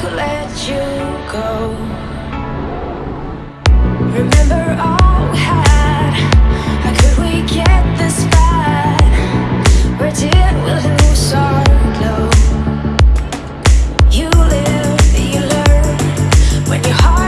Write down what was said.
could let you go Remember all we had How could we get this bad? Where did we lose our glow? You live, you learn When your heart